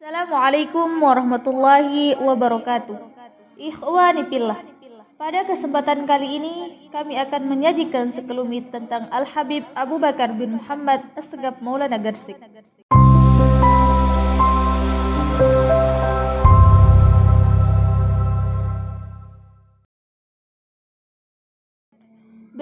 Assalamualaikum warahmatullahi wabarakatuh. Ikhwani fillah. Pada kesempatan kali ini kami akan menyajikan sekelumit tentang Al Habib Abu Bakar bin Muhammad Asgab Maulana Garsik.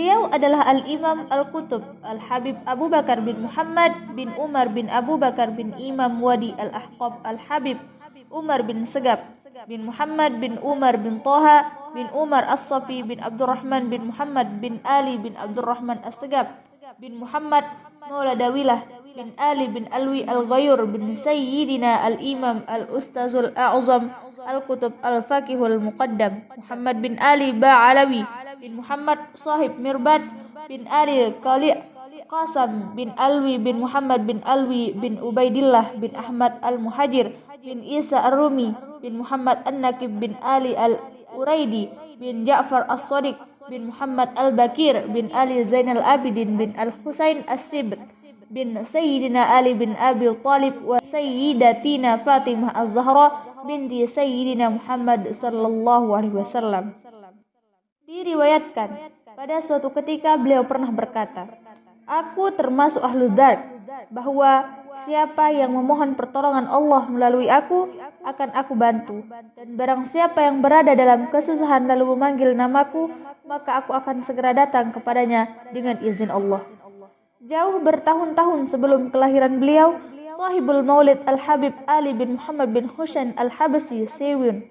Beliau adalah Al-Imam Al-Qutub Al-Habib Abu Bakar bin Muhammad bin Umar bin Abu Bakar bin Imam Wadi Al-Ahqab Al-Habib Umar bin Segab bin Muhammad bin Umar bin Toha bin Umar As-Safi bin Abdurrahman bin Muhammad bin Ali bin Abdurrahman As-Segab bin Muhammad Maula Dawilah bin Ali bin Alwi Al-Ghayur bin Sayyidina Al-Imam Al-Ustazul A'zam Al-Qutub Al-Faqihul Muqaddam Muhammad bin Ali Ba'alawi bin Muhammad Sahib Mirbad bin Ali Qali Qasam bin Alwi bin Muhammad bin Alwi bin Ubaidillah bin Ahmad Al-Muhajir bin Isa Ar-Rumi bin Muhammad An-Nakib bin Ali Al-Uraidi bin Ja'far As-Sadiq bin Muhammad Al-Bakir bin Ali Zainal Abidin bin Al-Husain As-Sibt bin Sayyidina Ali bin Abi Talib wa Sayyidatina Fatimah Az-Zahra binti Sayyidina Muhammad sallallahu alaihi wasallam. Diriwayatkan, pada suatu ketika beliau pernah berkata, Aku termasuk ahlu dar, bahwa siapa yang memohon pertolongan Allah melalui aku, akan aku bantu. Dan barang siapa yang berada dalam kesusahan lalu memanggil namaku, maka aku akan segera datang kepadanya dengan izin Allah. Jauh bertahun-tahun sebelum kelahiran beliau, sahibul maulid Al-Habib Ali bin Muhammad bin Husain Al-Habasi Sewin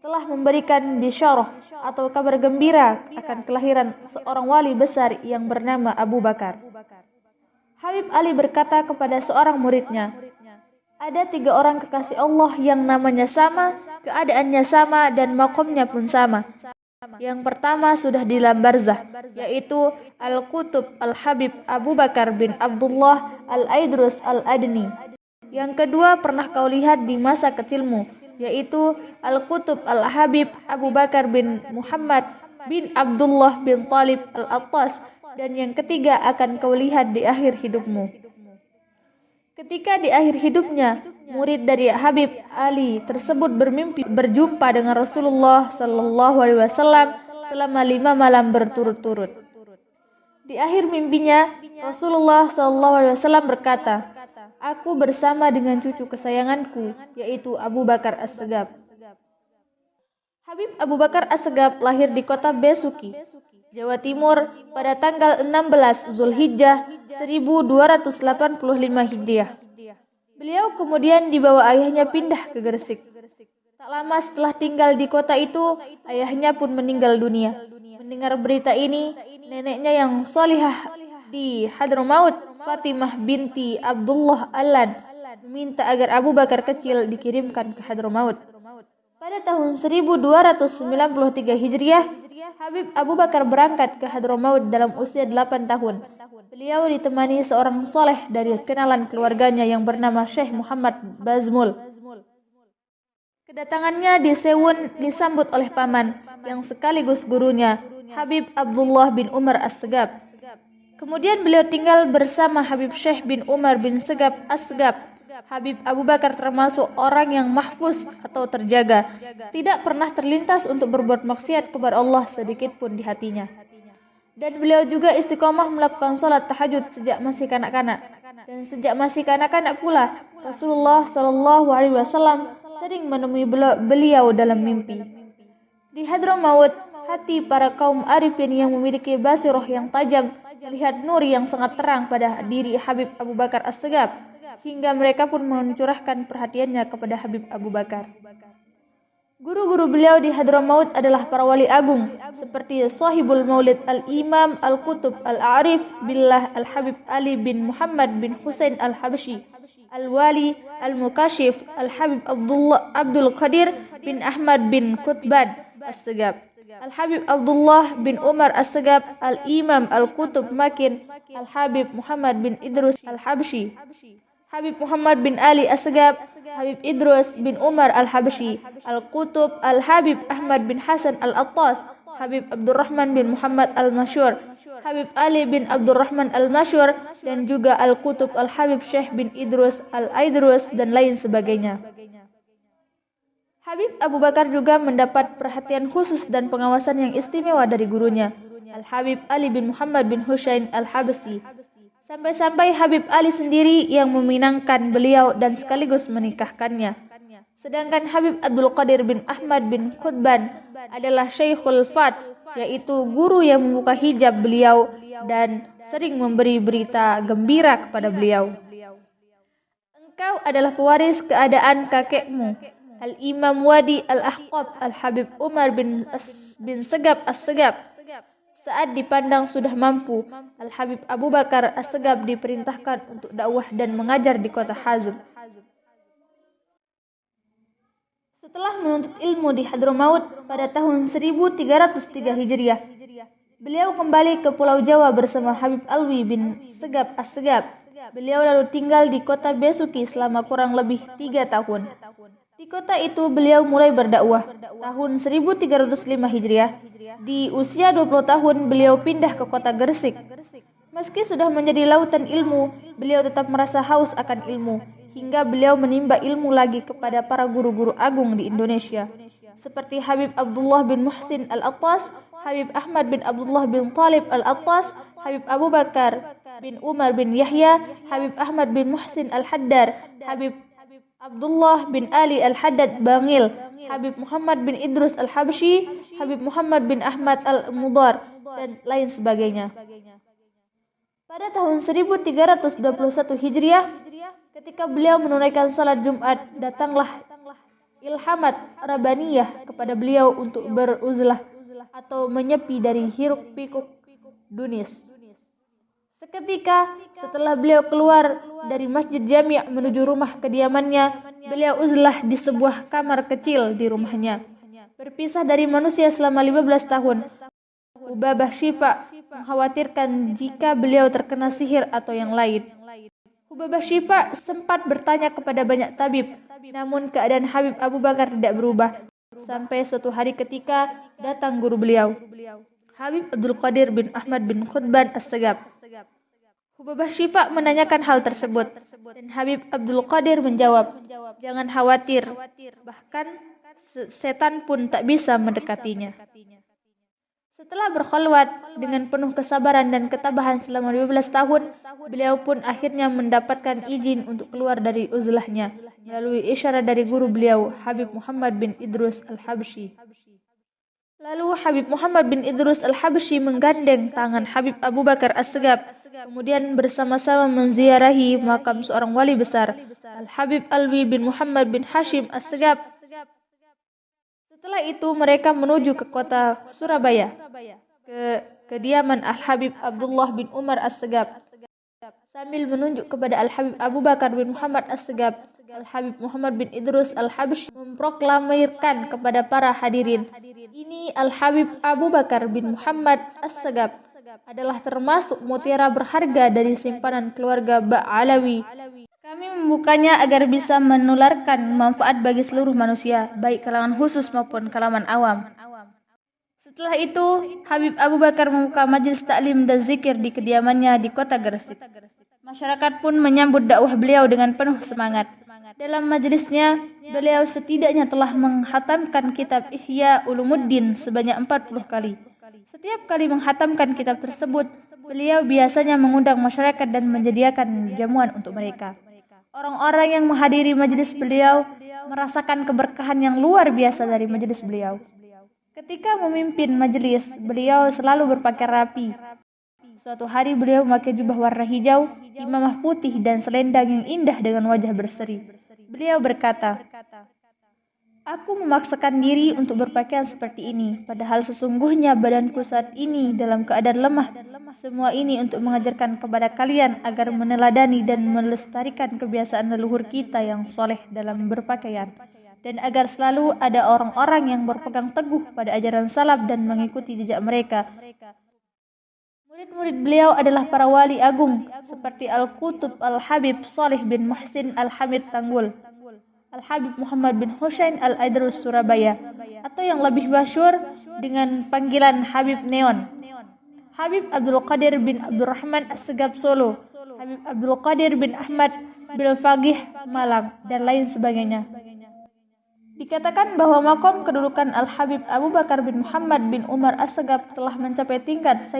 telah memberikan bisyarah atau kabar gembira akan kelahiran seorang wali besar yang bernama Abu Bakar. Habib Ali berkata kepada seorang muridnya, ada tiga orang kekasih Allah yang namanya sama, keadaannya sama, dan makomnya pun sama. Yang pertama sudah di Lambarzah, yaitu Al-Qutub Al-Habib Abu Bakar bin Abdullah Al-Aidrus Al-Adni. Yang kedua pernah kau lihat di masa kecilmu, yaitu Al-Qutub Al-Habib Abu Bakar bin Muhammad bin Abdullah bin Talib Al-Attas dan yang ketiga akan kau lihat di akhir hidupmu. Ketika di akhir hidupnya, murid dari Habib Ali tersebut bermimpi berjumpa dengan Rasulullah Sallallahu Alaihi Wasallam selama lima malam berturut-turut. Di akhir mimpinya, Rasulullah Sallallahu Alaihi Wasallam berkata, Aku bersama dengan cucu kesayanganku, yaitu Abu Bakar As-Segab. Habib Abu Bakar As-Segab lahir di kota Besuki, Jawa Timur pada tanggal 16 Zulhijjah 1285 Hijriah. Beliau kemudian dibawa ayahnya pindah ke Gresik. Tak lama setelah tinggal di kota itu, ayahnya pun meninggal dunia. Mendengar berita ini, neneknya yang solihah di Hadramaut Fatimah binti Abdullah Alan meminta agar Abu Bakar kecil dikirimkan ke Hadramaut. Pada tahun 1293 Hijriah, Habib Abu Bakar berangkat ke Hadramaut dalam usia 8 tahun. Beliau ditemani seorang soleh dari kenalan keluarganya yang bernama Syekh Muhammad Bazmul. Kedatangannya di Sewun disambut oleh paman yang sekaligus gurunya, Habib Abdullah bin Umar As-Segab. Kemudian beliau tinggal bersama Habib Syekh bin Umar bin Segab Asgab. Habib Abu Bakar termasuk orang yang mahfuz atau terjaga, tidak pernah terlintas untuk berbuat maksiat kepada Allah sedikit pun di hatinya. Dan beliau juga istiqomah melakukan sholat tahajud sejak masih kanak-kanak. Dan sejak masih kanak-kanak pula, Rasulullah Shallallahu Alaihi Wasallam sering menemui beliau dalam mimpi. Di Hadramaut, hati para kaum arifin yang memiliki basiroh yang tajam melihat nur yang sangat terang pada diri Habib Abu Bakar As-Segab hingga mereka pun mencurahkan perhatiannya kepada Habib Abu Bakar. Guru-guru beliau di Hadramaut adalah para wali agung seperti Sahibul Maulid Al-Imam Al-Qutub Al-Arif Billah Al-Habib Ali bin Muhammad bin Husain Al-Habsyi Al-Wali Al-Mukashif Al-Habib Abdullah Abdul Qadir bin Ahmad bin Qutban As-Segab Al-Habib Abdullah bin Umar As-Segab, Al-Imam Al-Qutub Makin, Al-Habib Muhammad bin Idrus Al-Habshi, Habib Muhammad bin Ali As-Segab, Habib Idrus bin Umar Al-Habshi, Al-Qutub Al-Habib Ahmad bin Hasan Al-Attas, Habib Abdurrahman bin Muhammad Al-Mashur, Habib Ali bin Abdurrahman Al-Masyur, dan juga Al-Kutub Al-Habib Syekh bin Idrus Al-Aidrus, dan lain sebagainya. Habib Abu Bakar juga mendapat perhatian khusus dan pengawasan yang istimewa dari gurunya, Al-Habib Ali bin Muhammad bin Husain Al-Habsi. Sampai-sampai Habib Ali sendiri yang meminangkan beliau dan sekaligus menikahkannya. Sedangkan Habib Abdul Qadir bin Ahmad bin Qutban adalah Syekhul Fat, yaitu guru yang membuka hijab beliau dan sering memberi berita gembira kepada beliau. Engkau adalah pewaris keadaan kakekmu, Al-Imam Wadi Al-Ahqab Al-Habib Umar bin, As bin Segab As-Segab. Saat dipandang sudah mampu, Al-Habib Abu Bakar As-Segab diperintahkan untuk dakwah dan mengajar di kota Hazm. Setelah menuntut ilmu di Hadramaut pada tahun 1303 Hijriah, beliau kembali ke Pulau Jawa bersama Habib Alwi bin Segab As-Segab. Beliau lalu tinggal di kota Besuki selama kurang lebih tiga tahun. Di kota itu beliau mulai berdakwah tahun 1305 Hijriah. Di usia 20 tahun beliau pindah ke kota Gresik. Meski sudah menjadi lautan ilmu, beliau tetap merasa haus akan ilmu hingga beliau menimba ilmu lagi kepada para guru-guru agung di Indonesia seperti Habib Abdullah bin Muhsin Al-Attas, Habib Ahmad bin Abdullah bin Talib Al-Attas, Habib Abu Bakar bin Umar bin Yahya, Habib Ahmad bin Muhsin Al-Haddar, Habib Abdullah bin Ali Al-Haddad Bangil, Habib Muhammad bin Idrus Al-Habsyi, Habib Muhammad bin Ahmad Al-Mudar, dan lain sebagainya. Pada tahun 1321 Hijriah, ketika beliau menunaikan salat Jumat, datanglah ilhamat Rabbaniyah kepada beliau untuk beruzlah atau menyepi dari hiruk pikuk dunis. Seketika setelah beliau keluar dari Masjid Jami' menuju rumah kediamannya, beliau uzlah di sebuah kamar kecil di rumahnya. Berpisah dari manusia selama 15 tahun. Ubabah Syifa mengkhawatirkan jika beliau terkena sihir atau yang lain. Ubabah Syifa sempat bertanya kepada banyak tabib, namun keadaan Habib Abu Bakar tidak berubah. Sampai suatu hari ketika datang guru beliau, Habib Abdul Qadir bin Ahmad bin Khutban As-Segab. Hubabah Syifa menanyakan hal tersebut dan Habib Abdul Qadir menjawab, "Jangan khawatir, bahkan setan pun tak bisa mendekatinya." Setelah berkhulwat dengan penuh kesabaran dan ketabahan selama 15 tahun, beliau pun akhirnya mendapatkan izin untuk keluar dari uzlahnya melalui isyarat dari guru beliau, Habib Muhammad bin Idrus Al-Habsyi. Lalu Habib Muhammad bin Idrus Al-Habsyi menggandeng tangan Habib Abu Bakar As-Segab, kemudian bersama-sama menziarahi makam seorang wali besar, Al-Habib Alwi bin Muhammad bin Hashim As-Segab. Setelah itu mereka menuju ke kota Surabaya, ke kediaman Al-Habib Abdullah bin Umar As-Segab, sambil menunjuk kepada Al-Habib Abu Bakar bin Muhammad As-Segab Al-Habib Muhammad bin Idrus Al-Habsyi memproklamirkan kepada para hadirin, ini Al-Habib Abu Bakar bin Muhammad As-Sagab adalah termasuk mutiara berharga dari simpanan keluarga Ba'alawi. Kami membukanya agar bisa menularkan manfaat bagi seluruh manusia, baik kalangan khusus maupun kalangan awam. Setelah itu, Habib Abu Bakar membuka majelis taklim dan zikir di kediamannya di kota Gresik. Masyarakat pun menyambut dakwah beliau dengan penuh semangat. Dalam majelisnya, beliau setidaknya telah menghatamkan kitab Ihya Ulumuddin sebanyak 40 kali. Setiap kali menghatamkan kitab tersebut, beliau biasanya mengundang masyarakat dan menyediakan jamuan untuk mereka. Orang-orang yang menghadiri majelis beliau merasakan keberkahan yang luar biasa dari majelis beliau. Ketika memimpin majelis, beliau selalu berpakaian rapi. Suatu hari beliau memakai jubah warna hijau, imamah putih dan selendang yang indah dengan wajah berseri. Beliau berkata, Aku memaksakan diri untuk berpakaian seperti ini, padahal sesungguhnya badanku saat ini dalam keadaan lemah. Semua ini untuk mengajarkan kepada kalian agar meneladani dan melestarikan kebiasaan leluhur kita yang soleh dalam berpakaian. Dan agar selalu ada orang-orang yang berpegang teguh pada ajaran salaf dan mengikuti jejak mereka. Murid-murid beliau adalah para wali agung seperti Al-Qutub Al-Habib Salih bin Muhsin Al-Hamid Tanggul. Al-Habib Muhammad bin Hussein Al-Aidrus Surabaya atau yang lebih masyur dengan panggilan Habib Neon. Habib Abdul Qadir bin Abdurrahman As-Segab Solo, Habib Abdul Qadir bin Ahmad Bil Fagih Malang, dan lain sebagainya. Dikatakan bahwa makom kedudukan Al-Habib Abu Bakar bin Muhammad bin Umar As-Segab telah mencapai tingkat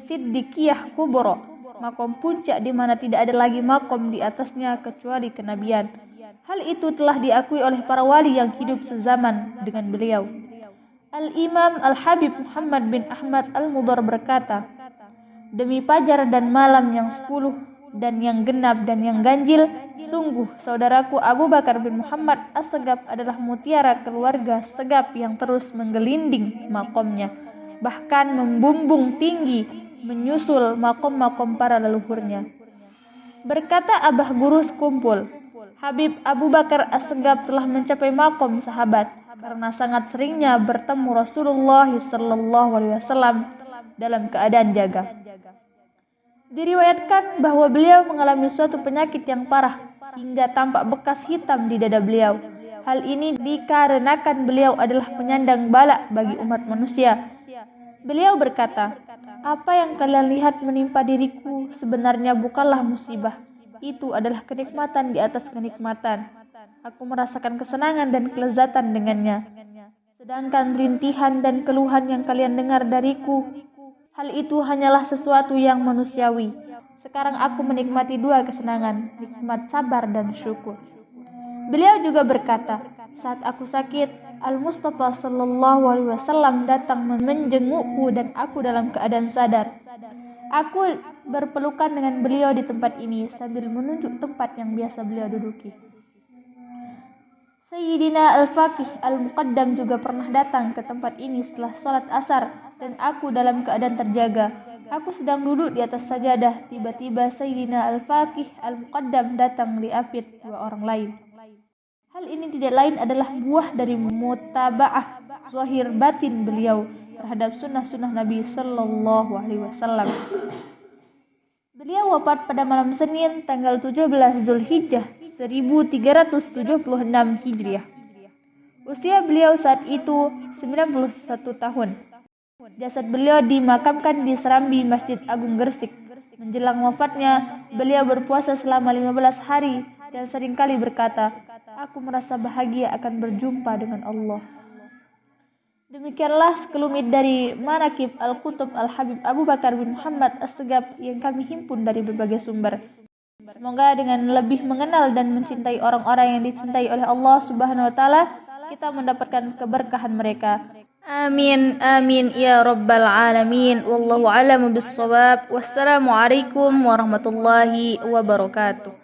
Siddiqiyah Kubro, makom puncak di mana tidak ada lagi makom di atasnya kecuali kenabian. Hal itu telah diakui oleh para wali yang hidup sezaman dengan beliau. Al-Imam Al-Habib Muhammad bin Ahmad Al-Mudar berkata, Demi pajar dan malam yang sepuluh dan yang genap dan yang ganjil, sungguh saudaraku Abu Bakar bin Muhammad As-Segap adalah mutiara keluarga Segap yang terus menggelinding makomnya, bahkan membumbung tinggi menyusul makom-makom para leluhurnya. Berkata Abah Guru sekumpul, Habib Abu Bakar As-Segap telah mencapai makom sahabat karena sangat seringnya bertemu Rasulullah SAW dalam keadaan jaga. Diriwayatkan bahwa beliau mengalami suatu penyakit yang parah hingga tampak bekas hitam di dada beliau. Hal ini dikarenakan beliau adalah penyandang bala bagi umat manusia. Beliau berkata, "Apa yang kalian lihat menimpa diriku sebenarnya bukanlah musibah. Itu adalah kenikmatan di atas kenikmatan. Aku merasakan kesenangan dan kelezatan dengannya. Sedangkan rintihan dan keluhan yang kalian dengar dariku Hal itu hanyalah sesuatu yang manusiawi. Sekarang aku menikmati dua kesenangan, nikmat sabar dan syukur. Beliau juga berkata, saat aku sakit, Al-Mustafa Sallallahu Alaihi Wasallam datang menjengukku dan aku dalam keadaan sadar. Aku berpelukan dengan beliau di tempat ini sambil menunjuk tempat yang biasa beliau duduki. Sayyidina Al-Faqih Al-Muqaddam juga pernah datang ke tempat ini setelah sholat asar dan aku dalam keadaan terjaga. Aku sedang duduk di atas sajadah, tiba-tiba Sayyidina Al-Faqih Al-Muqaddam datang diapit dua orang lain. Hal ini tidak lain adalah buah dari mutaba'ah zahir batin beliau terhadap sunnah-sunnah Nabi Sallallahu Alaihi Wasallam. Beliau wafat pada malam Senin tanggal 17 Zulhijjah 1376 Hijriah. Usia beliau saat itu 91 tahun. Jasad beliau dimakamkan di Serambi Masjid Agung Gresik. Menjelang wafatnya, beliau berpuasa selama 15 hari dan sering kali berkata, Aku merasa bahagia akan berjumpa dengan Allah. Demikianlah sekelumit dari Manakib Al-Qutub Al-Habib Abu Bakar bin Muhammad As-Segab yang kami himpun dari berbagai sumber. Semoga dengan lebih mengenal dan mencintai orang-orang yang dicintai oleh Allah Subhanahu wa taala, kita mendapatkan keberkahan mereka. Amin amin ya rabbal alamin wallahu a'lamu bis Wassalamualaikum warahmatullahi wabarakatuh.